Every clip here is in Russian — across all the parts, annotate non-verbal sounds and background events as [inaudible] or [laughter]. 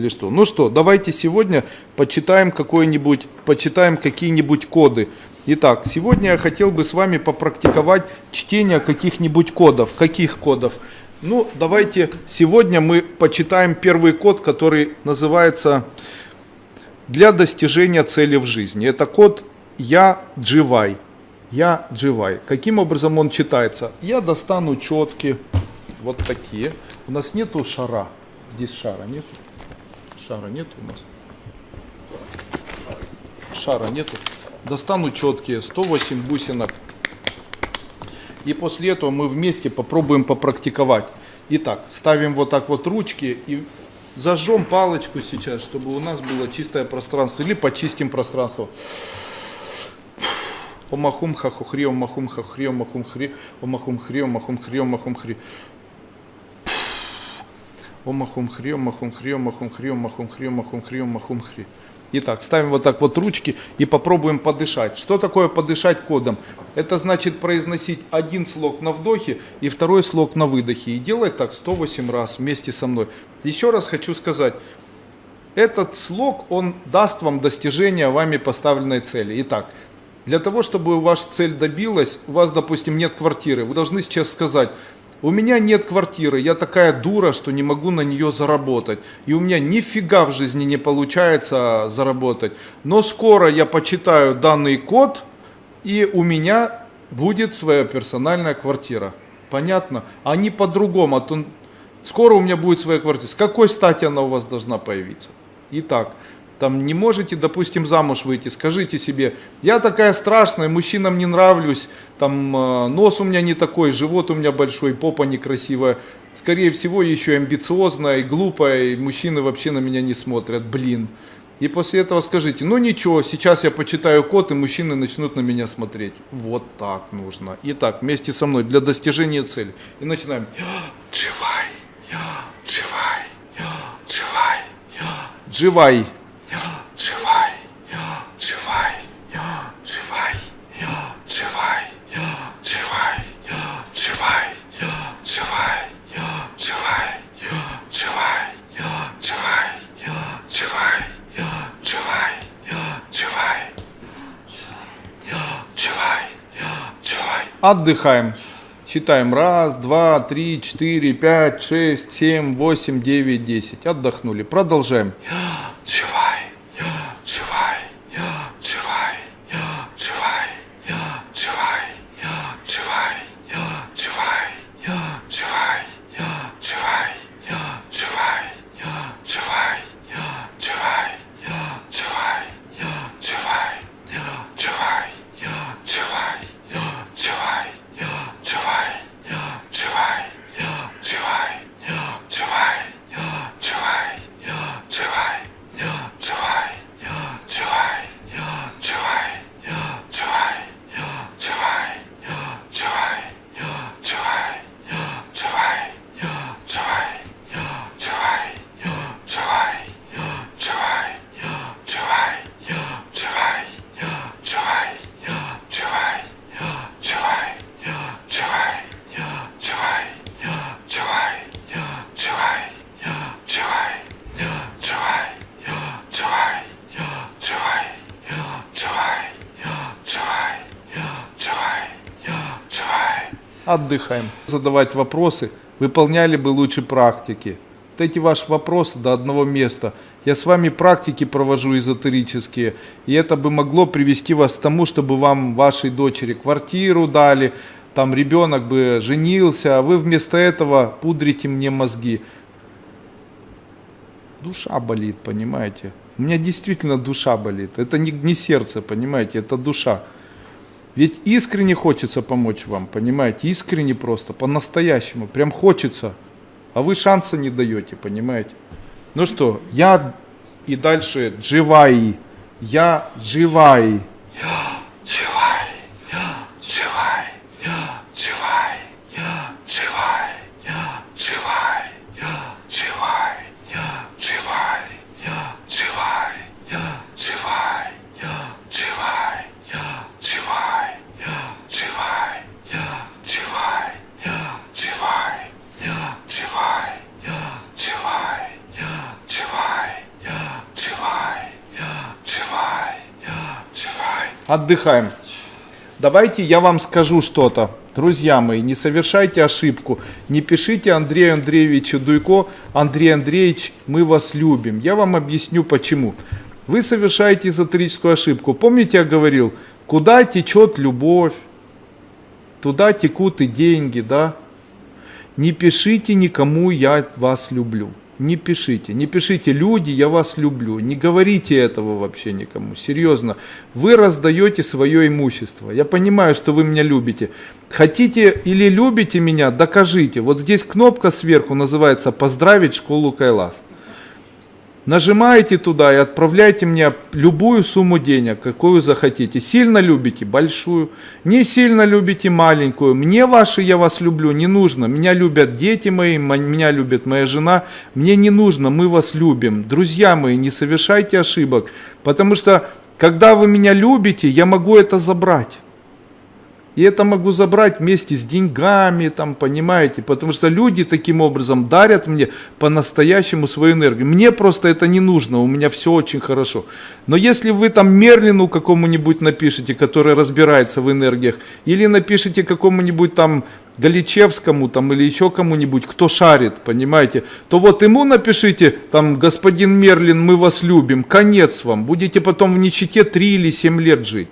или что. Ну что, давайте сегодня почитаем какой-нибудь, почитаем какие-нибудь коды. Итак, сегодня я хотел бы с вами попрактиковать чтение каких-нибудь кодов. Каких кодов? Ну, давайте сегодня мы почитаем первый код, который называется «Для достижения цели в жизни». Это код «Я дживай». «Я дживай». Каким образом он читается? Я достану четки, вот такие. У нас нету шара. Здесь шара нет. Шара нет у нас. Шара нету. Достану четкие, 108 бусинок. И после этого мы вместе попробуем попрактиковать. Итак, ставим вот так вот ручки и зажжем палочку сейчас, чтобы у нас было чистое пространство. Или почистим пространство. Омахум хахухри, омахум хахри, омахум хри, омахум хри, омахум хри, омахум хри. Омахум хри, омахум хри, омахум хри, омахум хри, омахум хри, омахум хри. Итак, ставим вот так вот ручки и попробуем подышать. Что такое подышать кодом? Это значит произносить один слог на вдохе и второй слог на выдохе. И делать так 108 раз вместе со мной. Еще раз хочу сказать, этот слог, он даст вам достижение вами поставленной цели. Итак, для того, чтобы ваша цель добилась, у вас, допустим, нет квартиры, вы должны сейчас сказать, у меня нет квартиры, я такая дура, что не могу на нее заработать. И у меня нифига в жизни не получается заработать. Но скоро я почитаю данный код, и у меня будет своя персональная квартира. Понятно? А не по-другому. А то скоро у меня будет своя квартира. С какой стати она у вас должна появиться? Итак, там не можете, допустим, замуж выйти, скажите себе, я такая страшная, мужчинам не нравлюсь, там э, нос у меня не такой, живот у меня большой, попа некрасивая, скорее всего еще амбициозная и глупая, и мужчины вообще на меня не смотрят, блин. И после этого скажите, ну ничего, сейчас я почитаю код, и мужчины начнут на меня смотреть. Вот так нужно. Итак, вместе со мной для достижения цели. И начинаем. Дживай, дживай, дживай, дживай. Отдыхаем. Считаем. Раз, два, три, четыре, пять, шесть, семь, восемь, девять, десять. Отдохнули. Продолжаем. [gasps] отдыхаем. Задавать вопросы, выполняли бы лучше практики. Вот эти ваши вопросы до одного места. Я с вами практики провожу эзотерические, и это бы могло привести вас к тому, чтобы вам, вашей дочери, квартиру дали, там ребенок бы женился, а вы вместо этого пудрите мне мозги. Душа болит, понимаете? У меня действительно душа болит. Это не, не сердце, понимаете, это душа. Ведь искренне хочется помочь вам, понимаете? Искренне просто, по-настоящему. Прям хочется. А вы шанса не даете, понимаете? Ну что, я и дальше дживай. Я дживай. Я [gasps] отдыхаем. Давайте я вам скажу что-то. Друзья мои, не совершайте ошибку. Не пишите Андрею Андреевичу Дуйко, Андрей Андреевич, мы вас любим. Я вам объясню почему. Вы совершаете эзотерическую ошибку. Помните, я говорил, куда течет любовь, туда текут и деньги, да? Не пишите никому «я вас люблю». Не пишите, не пишите «люди, я вас люблю». Не говорите этого вообще никому, серьезно. Вы раздаете свое имущество. Я понимаю, что вы меня любите. Хотите или любите меня, докажите. Вот здесь кнопка сверху называется «Поздравить школу Кайлас». Нажимаете туда и отправляйте мне любую сумму денег, какую захотите. Сильно любите – большую, не сильно любите – маленькую. Мне ваши «я вас люблю» не нужно. Меня любят дети мои, меня любит моя жена. Мне не нужно, мы вас любим. Друзья мои, не совершайте ошибок, потому что когда вы меня любите, я могу это забрать. И это могу забрать вместе с деньгами, там, понимаете, потому что люди таким образом дарят мне по-настоящему свою энергию. Мне просто это не нужно, у меня все очень хорошо. Но если вы там Мерлину какому-нибудь напишите, который разбирается в энергиях, или напишите какому-нибудь там Галичевскому там или еще кому-нибудь, кто шарит, понимаете, то вот ему напишите, там, господин Мерлин, мы вас любим, конец вам, будете потом в нищете 3 или 7 лет жить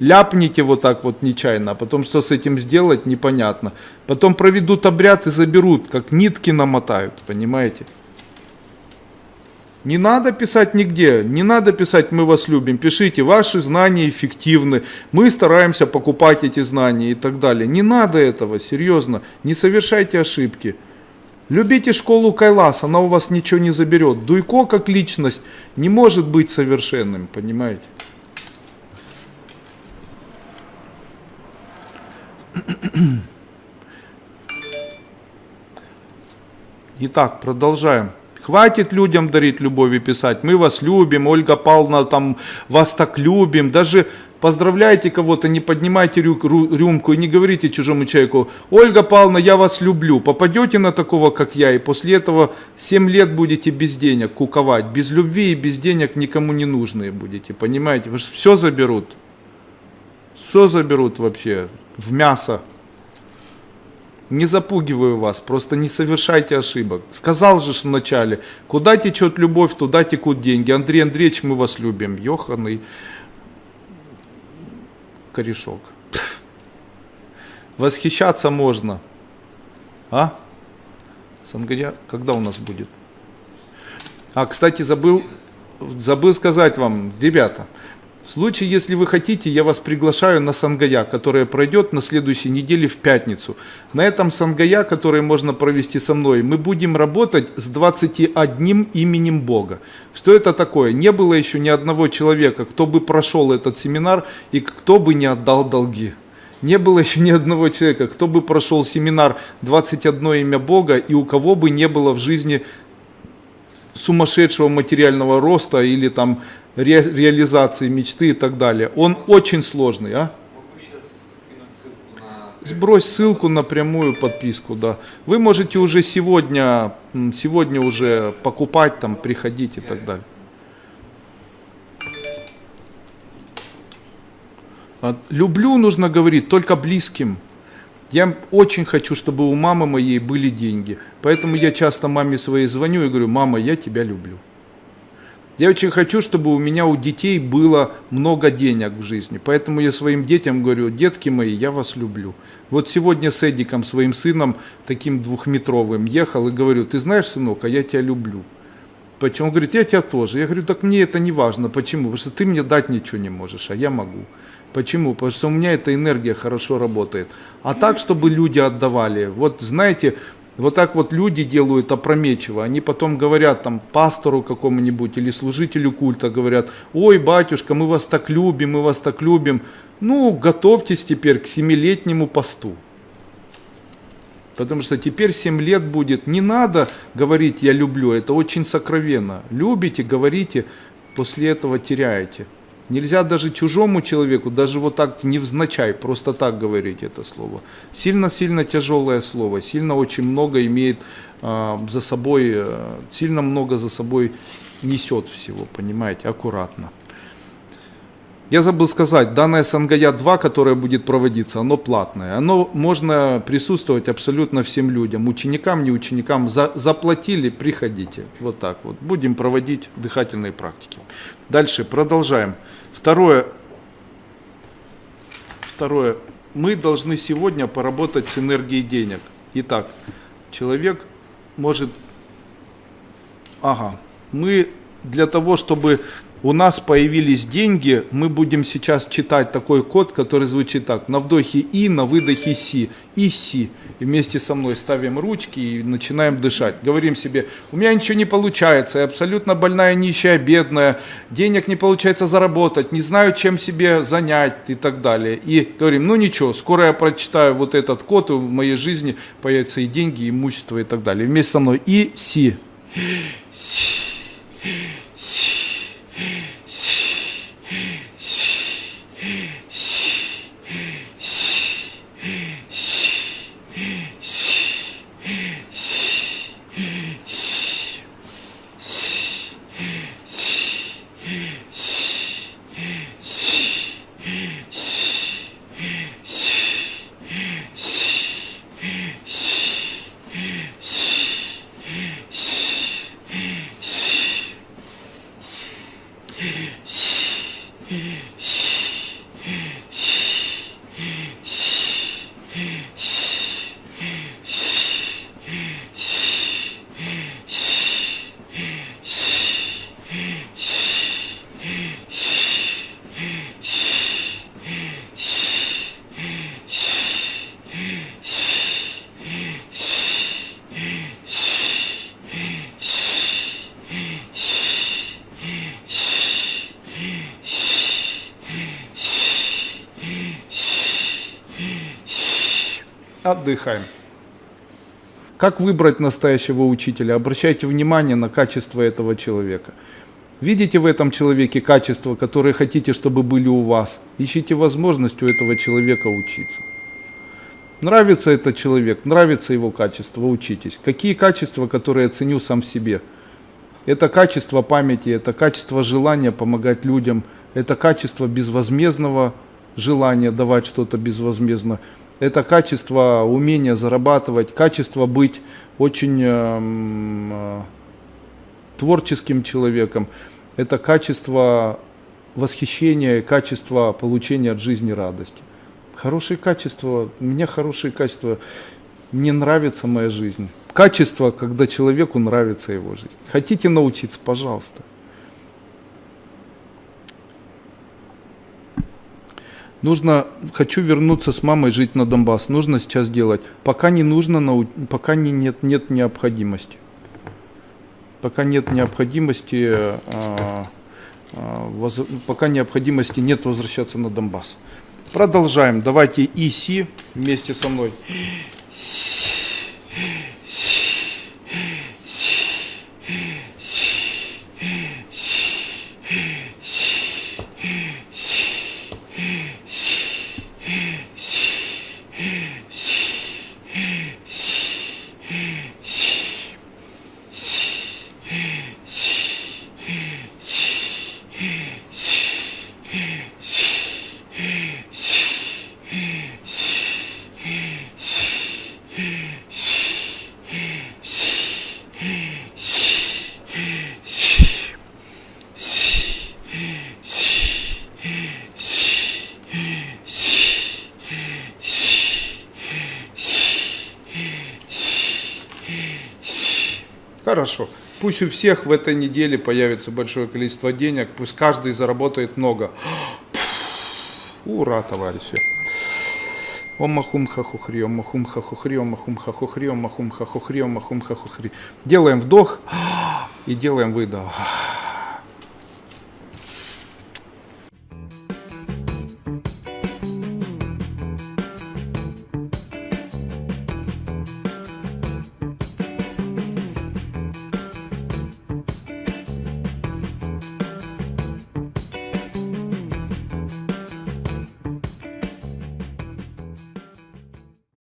ляпните вот так вот нечаянно, а потом что с этим сделать, непонятно. Потом проведут обряд и заберут, как нитки намотают, понимаете? Не надо писать нигде, не надо писать «мы вас любим», пишите «ваши знания эффективны», «мы стараемся покупать эти знания» и так далее. Не надо этого, серьезно, не совершайте ошибки. Любите школу Кайлас, она у вас ничего не заберет. Дуйко как личность не может быть совершенным, понимаете? Итак, продолжаем. Хватит людям дарить любовь и писать. Мы вас любим, Ольга Павловна, там, вас так любим. Даже поздравляйте кого-то, не поднимайте рю рюмку и не говорите чужому человеку, Ольга Павловна, я вас люблю. Попадете на такого, как я, и после этого 7 лет будете без денег куковать. Без любви и без денег никому не нужные будете, понимаете? Вы все заберут. Все заберут вообще в мясо. Не запугиваю вас, просто не совершайте ошибок. Сказал же в начале, куда течет любовь, туда текут деньги. Андрей Андреевич, мы вас любим. Йоханный корешок. Восхищаться можно. А? Сангая, когда у нас будет? А, кстати, забыл, забыл сказать вам, ребята, в случае, если вы хотите, я вас приглашаю на Сангая, которая пройдет на следующей неделе в пятницу. На этом Сангая, который можно провести со мной, мы будем работать с 21 именем Бога. Что это такое? Не было еще ни одного человека, кто бы прошел этот семинар и кто бы не отдал долги. Не было еще ни одного человека, кто бы прошел семинар 21 имя Бога и у кого бы не было в жизни сумасшедшего материального роста или там ре, реализации мечты и так далее. Он очень сложный, а? Сбрось ссылку на прямую подписку, да. Вы можете уже сегодня, сегодня уже покупать, там, приходить и так далее. А, люблю, нужно говорить, только близким. Я очень хочу, чтобы у мамы моей были деньги. Поэтому я часто маме своей звоню и говорю, мама, я тебя люблю. Я очень хочу, чтобы у меня, у детей было много денег в жизни. Поэтому я своим детям говорю, детки мои, я вас люблю. Вот сегодня с Эдиком, своим сыном, таким двухметровым, ехал и говорю, ты знаешь, сынок, а я тебя люблю. Почему? Он говорит, я тебя тоже. Я говорю, так мне это не важно. Почему? Потому что ты мне дать ничего не можешь, а я могу. Почему? Потому что у меня эта энергия хорошо работает. А так, чтобы люди отдавали. Вот знаете, вот так вот люди делают опрометчиво. Они потом говорят там пастору какому-нибудь или служителю культа, говорят, ой, батюшка, мы вас так любим, мы вас так любим. Ну, готовьтесь теперь к семилетнему посту. Потому что теперь 7 лет будет. Не надо говорить «я люблю», это очень сокровенно. Любите, говорите, после этого теряете. Нельзя даже чужому человеку, даже вот так невзначай, просто так говорить это слово. Сильно-сильно тяжелое слово, сильно очень много имеет э, за собой, э, сильно много за собой несет всего, понимаете, аккуратно. Я забыл сказать, данное Сангая 2, которое будет проводиться, оно платное. Оно можно присутствовать абсолютно всем людям, ученикам, не ученикам. За, заплатили, приходите. Вот так вот. Будем проводить дыхательные практики. Дальше продолжаем. Второе. Второе. Мы должны сегодня поработать с энергией денег. Итак, человек может... Ага. Мы для того, чтобы у нас появились деньги, мы будем сейчас читать такой код, который звучит так. На вдохе И, на выдохе Си. И Си. И вместе со мной ставим ручки и начинаем дышать. Говорим себе, у меня ничего не получается, я абсолютно больная, нищая, бедная, денег не получается заработать, не знаю, чем себе занять и так далее. И говорим, ну ничего, скоро я прочитаю вот этот код, и в моей жизни появятся и деньги, и имущество и так далее. Вместе со мной И Си. Си. しっ! Отдыхаем. Как выбрать настоящего учителя? Обращайте внимание на качество этого человека. Видите в этом человеке качества, которые хотите, чтобы были у вас? Ищите возможность у этого человека учиться. Нравится этот человек, нравится его качество, учитесь. Какие качества, которые я ценю сам в себе? Это качество памяти, это качество желания помогать людям, это качество безвозмездного желания давать что-то безвозмездно это качество умения зарабатывать, качество быть очень эм, э, творческим человеком, это качество восхищения, качество получения от жизни радости. Хорошие качества, у меня хорошие качества, мне нравится моя жизнь. Качество, когда человеку нравится его жизнь. Хотите научиться, пожалуйста. Нужно, хочу вернуться с мамой жить на Донбасс. Нужно сейчас делать. Пока не нужно, пока не, нет, нет необходимости. Пока нет необходимости, а, а, воз, пока необходимости нет возвращаться на Донбасс. Продолжаем. Давайте ИСИ вместе со мной. Хорошо. Пусть у всех в этой неделе появится большое количество денег, пусть каждый заработает много. Ура, товарищи. Ом махум хахухри, ом махум хахухри, ом махум хахухри, ом махум хахухри, ом махум хахухри. Делаем вдох и делаем выдох.